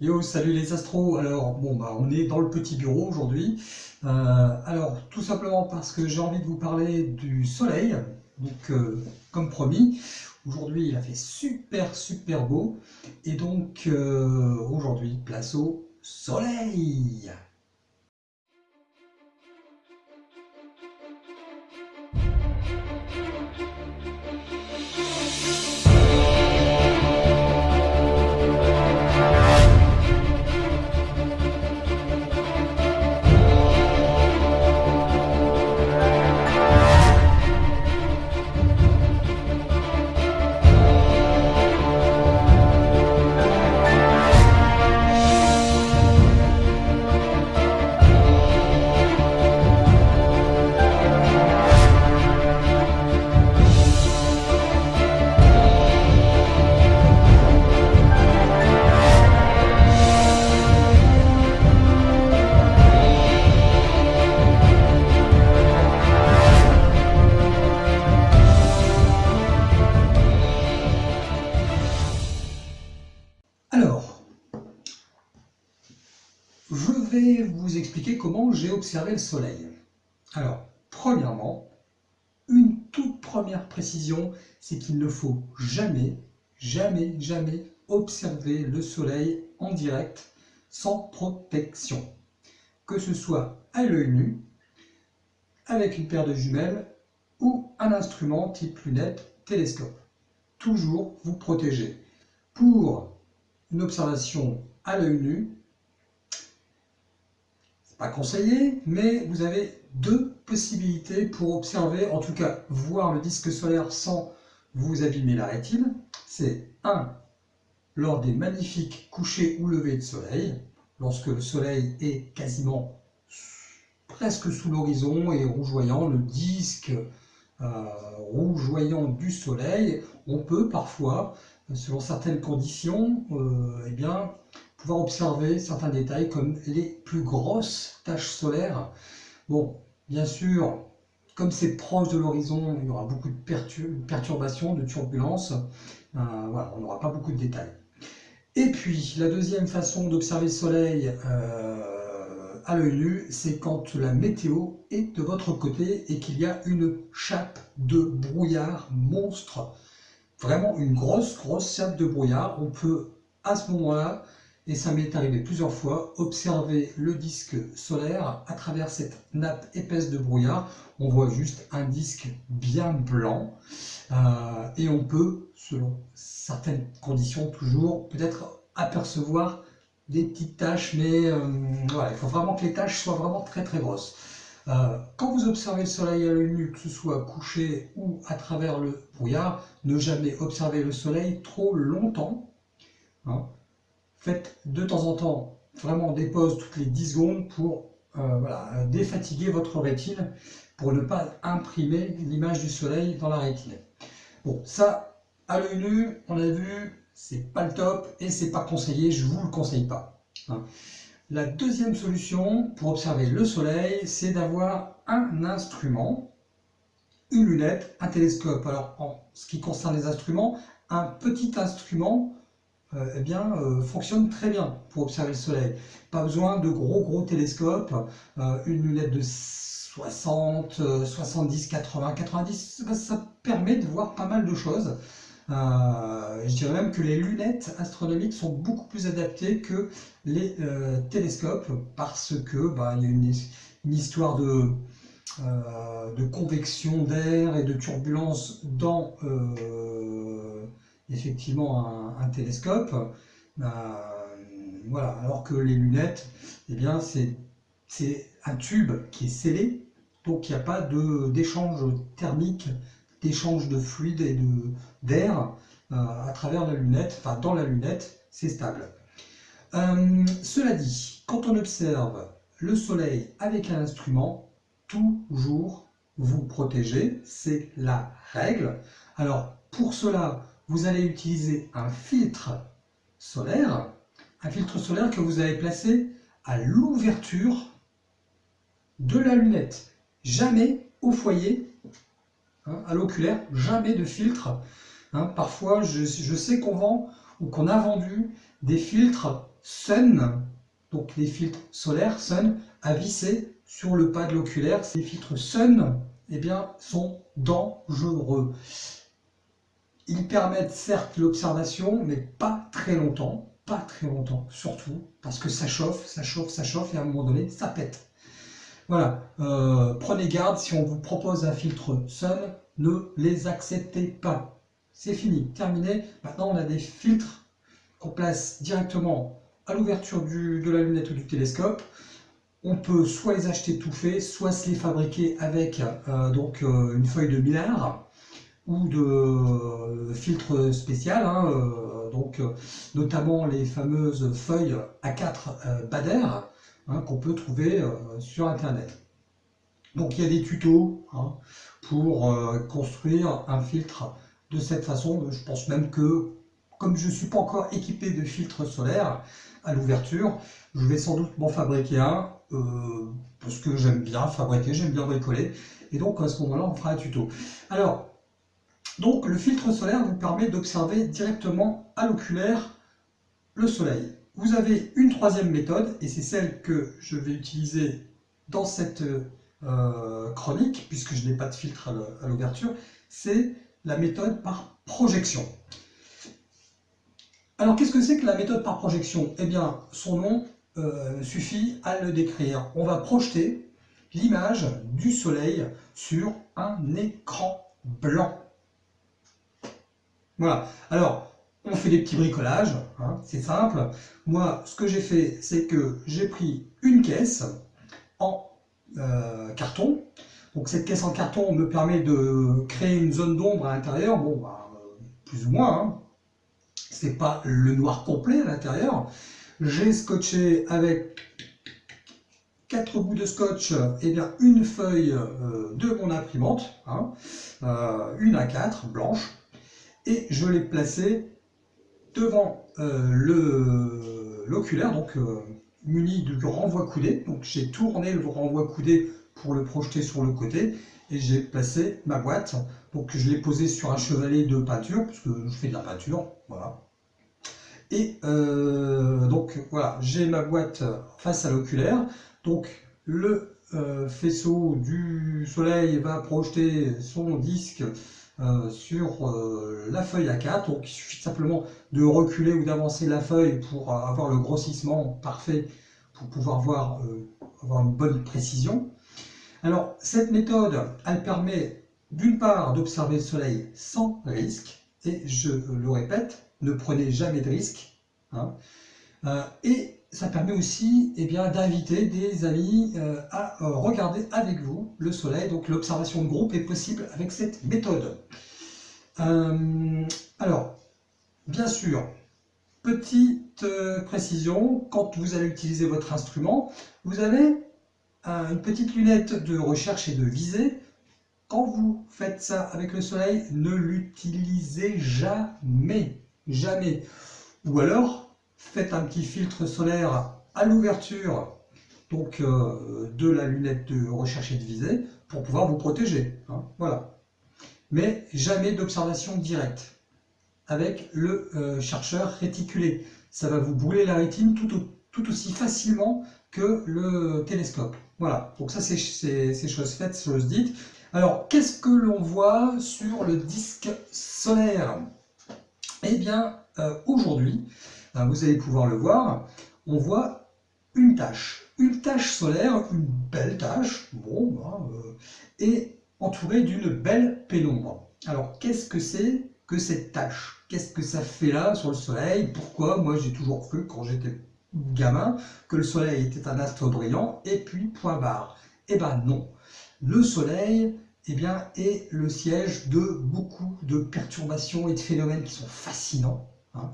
Yo, salut les astros. Alors, bon, bah, on est dans le petit bureau aujourd'hui. Euh, alors, tout simplement parce que j'ai envie de vous parler du soleil. Donc, euh, comme promis, aujourd'hui il a fait super, super beau. Et donc, euh, aujourd'hui, place au soleil. Comment j'ai observé le soleil. Alors, premièrement, une toute première précision, c'est qu'il ne faut jamais, jamais, jamais observer le soleil en direct sans protection. Que ce soit à l'œil nu, avec une paire de jumelles ou un instrument type lunette, télescope. Toujours vous protéger. Pour une observation à l'œil nu, pas conseillé, mais vous avez deux possibilités pour observer, en tout cas voir le disque solaire sans vous abîmer la rétine. C'est un, lors des magnifiques couchers ou levées de soleil, lorsque le soleil est quasiment presque sous l'horizon et rougeoyant, le disque euh, rougeoyant du soleil, on peut parfois selon certaines conditions, euh, eh bien, pouvoir observer certains détails comme les plus grosses taches solaires. Bon, bien sûr, comme c'est proche de l'horizon, il y aura beaucoup de perturbations, de turbulences. Euh, voilà, on n'aura pas beaucoup de détails. Et puis, la deuxième façon d'observer le soleil euh, à l'œil nu, c'est quand la météo est de votre côté et qu'il y a une chape de brouillard monstre vraiment une grosse, grosse chape de brouillard. On peut à ce moment-là, et ça m'est arrivé plusieurs fois, observer le disque solaire à travers cette nappe épaisse de brouillard. On voit juste un disque bien blanc euh, et on peut, selon certaines conditions, toujours peut-être apercevoir des petites taches, mais euh, il faut vraiment que les taches soient vraiment très très grosses. Euh, quand vous observez le soleil à l'œil nu, que ce soit couché ou à travers le brouillard, ne jamais observer le soleil trop longtemps. Hein. Faites de temps en temps vraiment des pauses toutes les 10 secondes pour euh, défatiguer votre rétine, pour ne pas imprimer l'image du soleil dans la rétine. Bon, ça, à l'œil nu, on a vu, c'est pas le top et c'est pas conseillé, je vous le conseille pas. Hein. La deuxième solution pour observer le soleil, c'est d'avoir un instrument, une lunette, un télescope. Alors, en ce qui concerne les instruments, un petit instrument euh, eh bien, euh, fonctionne très bien pour observer le soleil. Pas besoin de gros gros télescopes, euh, une lunette de 60, 70, 80, 90, ça permet de voir pas mal de choses. Je dirais même que les lunettes astronomiques sont beaucoup plus adaptées que les télescopes parce que bah, il y a une, histoire de convection d'air et de turbulence dans effectivement un, télescope. voilà, alors que les lunettes, eh bien c'est un tube qui est scellé, donc il n'y a pas d'échange thermique d'échange de fluide et d'air euh, à travers la lunette, enfin dans la lunette, c'est stable. Euh, cela dit, quand on observe le soleil avec un instrument, toujours vous protéger, c'est la règle. Alors pour cela, vous allez utiliser un filtre solaire, un filtre solaire que vous allez placer à l'ouverture de la lunette. Jamais au foyer Hein, à l'oculaire, jamais de filtre. Hein, parfois, je, sais qu'on vend ou qu'on a vendu des filtres Sun, donc des filtres solaires Sun, à visser sur le pas de l'oculaire. Ces filtres Sun eh bien, sont dangereux. Ils permettent certes l'observation, mais pas très longtemps, pas très longtemps, surtout parce que ça chauffe, ça chauffe, ça chauffe, et à un moment donné, ça pète. Voilà, euh, prenez garde, si on vous propose un filtre Sun, ne les acceptez pas. C'est fini, terminé. Maintenant, on a des filtres qu'on place directement à l'ouverture de la lunette ou du télescope. On peut soit les acheter tout faits, soit se les fabriquer avec euh, donc, euh, une feuille de millard ou de filtre spécial, hein, donc, notamment les fameuses feuilles A4 Bader, Hein, qu'on peut trouver euh, sur Internet. Donc il y a des tutos hein, pour euh, construire un filtre de cette façon. Je pense même que, comme je ne suis pas encore équipé de filtre solaire à l'ouverture, je vais sans doute m'en fabriquer un, euh, parce que j'aime bien fabriquer, j'aime bien bricoler. Et donc à ce moment-là, on fera un tuto. Alors, donc le filtre solaire vous permet d'observer directement à l'oculaire le soleil. Vous avez une troisième méthode, et c'est celle que je vais utiliser dans cette euh, chronique, puisque je n'ai pas de filtre à l'ouverture, c'est la méthode par projection. Alors qu'est-ce que c'est que la méthode par projection? Eh bien, son nom euh, suffit à le décrire. On va projeter l'image du soleil sur un écran blanc. Voilà. Alors, on fait des petits bricolages, hein, c'est simple. Moi, ce que j'ai fait, c'est que j'ai pris une caisse en euh, carton. Donc cette caisse en carton me permet de créer une zone d'ombre à l'intérieur, bon, bah, plus ou moins. Hein. C'est pas le noir complet à l'intérieur. J'ai scotché avec quatre bouts de scotch, et eh bien une feuille euh, de mon imprimante, hein, euh, une à 4 blanche, et je l'ai placée devant euh, l'oculaire, donc euh, muni de renvoi coudé. Donc j'ai tourné le renvoi coudé pour le projeter sur le côté et j'ai placé ma boîte. Donc je l'ai posé sur un chevalet de peinture, parce que je fais de la peinture, voilà. Et euh, donc voilà, j'ai ma boîte face à l'oculaire. Donc le faisceau du soleil va projeter son disque euh, sur euh, la feuille A4. Donc il suffit simplement de reculer ou d'avancer la feuille pour avoir le grossissement parfait pour pouvoir voir, euh, avoir une bonne précision. Alors cette méthode, elle permet d'une part d'observer le soleil sans risque, et je le répète, ne prenez jamais de risque. Hein. Ça permet aussi eh d'inviter des amis euh, à euh, regarder avec vous le soleil. Donc l'observation de groupe est possible avec cette méthode. Euh, alors, bien sûr, petite précision, quand vous allez utiliser votre instrument, vous avez une petite lunette de recherche et de visée. Quand vous faites ça avec le soleil, ne l'utilisez jamais, jamais. Ou alors, faites un petit filtre solaire à l'ouverture donc euh, de la lunette de recherche et de visée pour pouvoir vous protéger. Hein, voilà. Mais jamais d'observation directe avec le euh, chercheur réticulé. Ça va vous brûler la rétine tout, aussi facilement que le télescope. Voilà, donc ça c'est chose faite, chose dite. Alors, qu'est-ce que l'on voit sur le disque solaire? Eh bien, euh, aujourd'hui, vous allez pouvoir le voir, on voit une tache. Une tache solaire, une belle tache, bon, ben, euh, et entourée d'une belle pénombre. Alors, qu'est-ce que c'est que cette tache? Qu'est-ce que ça fait là sur le soleil? Pourquoi? Moi, j'ai toujours cru, quand j'étais gamin, que le soleil était un astre brillant, et puis point barre. Eh ben non. Le soleil, eh bien, est le siège de beaucoup de perturbations et de phénomènes qui sont fascinants. Hein.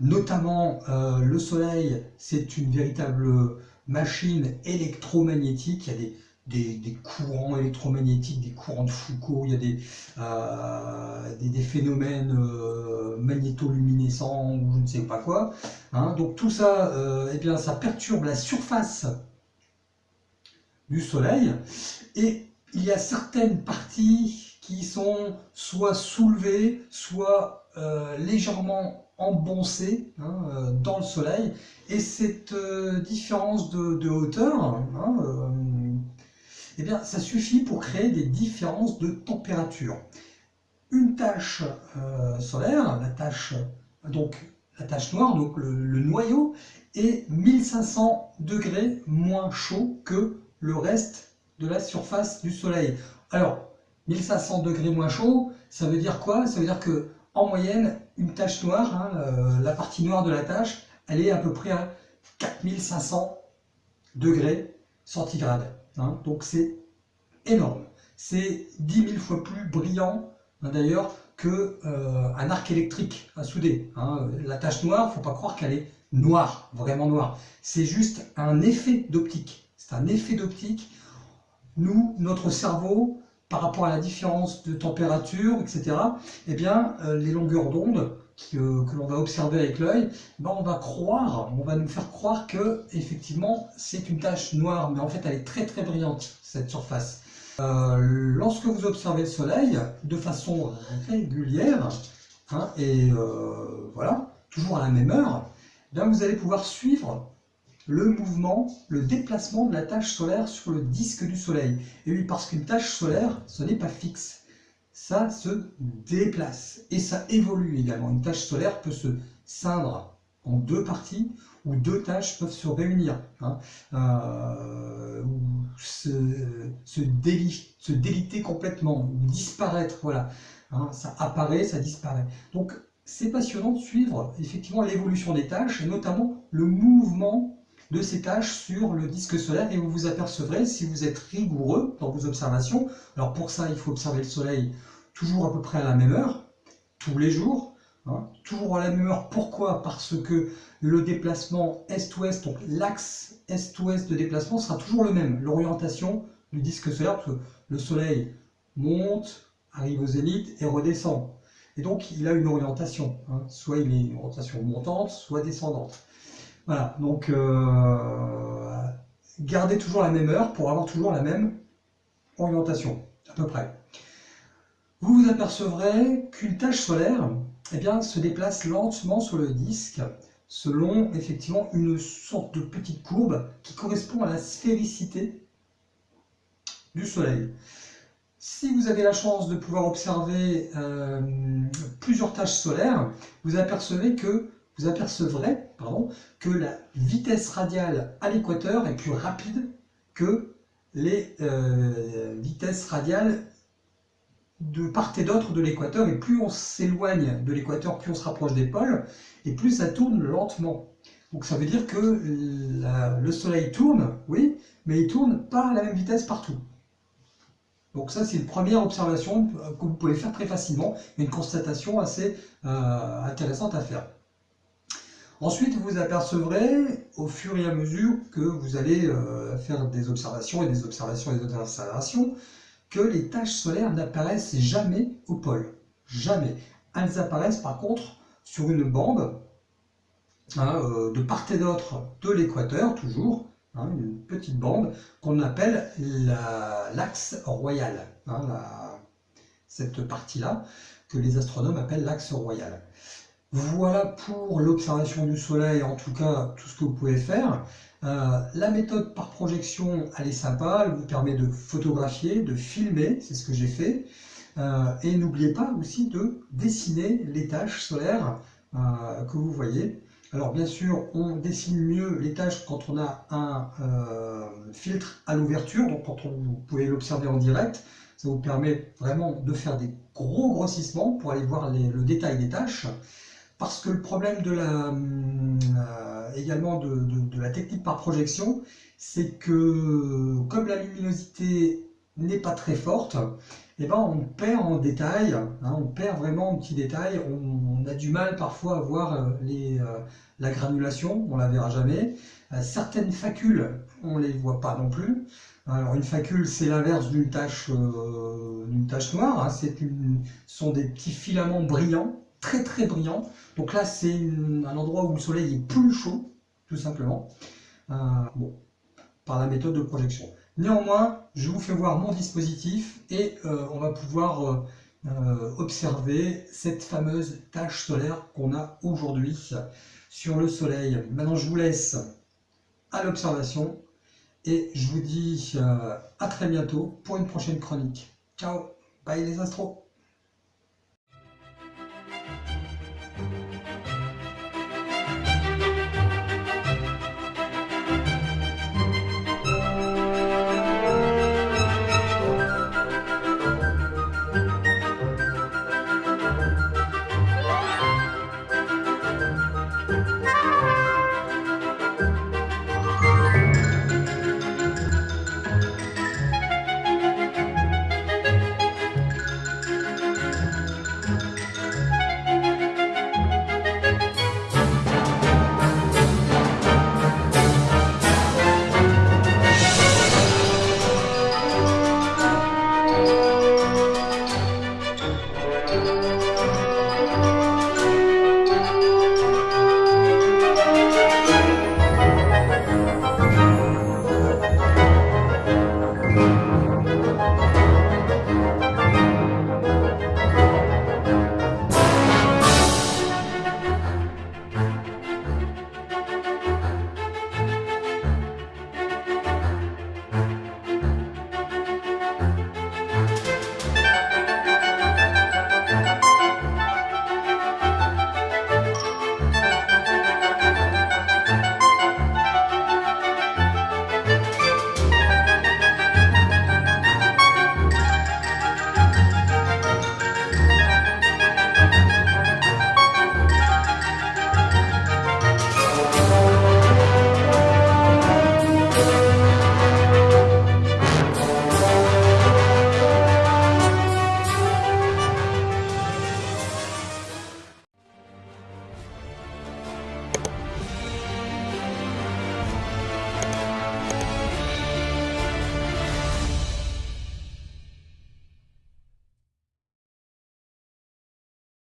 Notamment, euh, le Soleil, c'est une véritable machine électromagnétique. Il y a des, courants électromagnétiques, des courants de Foucault, il y a des, euh, phénomènes euh, magnétoluminescents ou je ne sais pas quoi. Hein. Donc tout ça, eh bien, ça perturbe la surface du Soleil et il y a certaines parties qui sont soit soulevées, soit légèrement emboncé hein, dans le soleil. Et cette différence de, hauteur, hein, eh bien, ça suffit pour créer des différences de température. Une tache solaire, la tache, donc, la tache noire, donc le noyau, est 1500 degrés moins chaud que le reste de la surface du Soleil. Alors, 1500 degrés moins chaud, ça veut dire quoi? Ça veut dire que en moyenne, une tache noire, hein, euh, la partie noire de la tache, elle est à peu près à 4500 degrés centigrades. Hein. donc c'est énorme. C'est 10 000 fois plus brillant, hein, d'ailleurs, qu'un euh, arc électrique à souder. La tache noire, il ne faut pas croire qu'elle est noire, vraiment noire. C'est juste un effet d'optique. C'est un effet d'optique. Nous, notre cerveau, par rapport à la différence de température, etc., eh bien, euh, les longueurs d'onde que, l'on va observer avec l'œil, ben, on va croire, on va nous faire croire que effectivement c'est une tache noire, mais en fait elle est très très brillante, cette surface. Euh, lorsque vous observez le soleil de façon régulière, hein, et euh, voilà, toujours à la même heure, vous allez pouvoir suivre le mouvement, le déplacement de la tâche solaire sur le disque du Soleil. Et oui, parce qu'une tâche solaire, ce n'est pas fixe. Ça se déplace et ça évolue également. Une tâche solaire peut se scindre en deux parties ou deux tâches peuvent se réunir, hein, euh, ou se, se, déliter complètement, ou disparaître, voilà. Hein, ça apparaît, ça disparaît. Donc c'est passionnant de suivre effectivement l'évolution des tâches et notamment le mouvement de ces tâches sur le disque solaire et vous vous apercevrez si vous êtes rigoureux dans vos observations. Alors pour ça, il faut observer le soleil toujours à peu près à la même heure, tous les jours, hein, toujours à la même heure. Pourquoi? Parce que le déplacement est-ouest, donc l'axe est-ouest de déplacement sera toujours le même, l'orientation du disque solaire, parce que le soleil monte, arrive au zénith et redescend. Et donc, il a une orientation. Hein. Soit il est une orientation montante, soit descendante. Voilà, donc euh, gardez toujours la même heure pour avoir toujours la même orientation, à peu près. Vous vous apercevrez qu'une tache solaire eh se déplace lentement sur le disque selon effectivement une sorte de petite courbe qui correspond à la sphéricité du Soleil. Si vous avez la chance de pouvoir observer euh, plusieurs tâches solaires, vous apercevez que vous apercevrez pardon, que la vitesse radiale à l'équateur est plus rapide que les euh, vitesses radiales de part et d'autre de l'équateur. Et plus on s'éloigne de l'équateur, plus on se rapproche des pôles, et plus ça tourne lentement. Donc ça veut dire que le Soleil tourne, oui, mais il tourne pas à la même vitesse partout. Donc ça, c'est une première observation que vous pouvez faire très facilement, une constatation assez euh, intéressante à faire. Ensuite, vous apercevrez, au fur et à mesure que vous allez euh, faire des observations et des observations et des observations, que les taches solaires n'apparaissent jamais au pôle. Jamais. Elles apparaissent par contre sur une bande hein, euh, de part et d'autre de l'équateur, toujours, Hein, une petite bande qu'on appelle l'axe royal. Hein, cette partie-là, que les astronomes appellent l'axe royal. Voilà pour l'observation du Soleil, en tout cas, tout ce que vous pouvez faire. Euh, la méthode par projection, elle est sympa, elle vous permet de photographier, de filmer, c'est ce que j'ai fait. Euh, et n'oubliez pas aussi de dessiner les tâches solaires euh, que vous voyez. Alors bien sûr, on dessine mieux les tâches quand on a un filtre à l'ouverture, donc quand vous pouvez l'observer en direct, ça vous permet vraiment de faire des gros grossissements pour aller voir le détail des tâches. Parce que le problème de la, euh, également de, la technique par projection, c'est que comme la luminosité n'est pas très forte, eh ben on perd en détail, hein, on perd vraiment en petits détails, on, a du mal parfois à voir euh, euh, la granulation, on la verra jamais. Certaines facules, on les voit pas non plus. Alors une facule, c'est l'inverse d'une tache, noire, hein. ce sont des petits filaments brillants, très très brillants. Donc là, c'est un endroit où le soleil est plus chaud, tout simplement, bon, par la méthode de projection. Néanmoins, je vous fais voir mon dispositif et euh, on va pouvoir euh, euh, observer cette fameuse tache solaire qu'on a aujourd'hui sur le soleil. Maintenant, je vous laisse à l'observation et je vous dis euh, à très bientôt pour une prochaine chronique. Ciao, bye les astros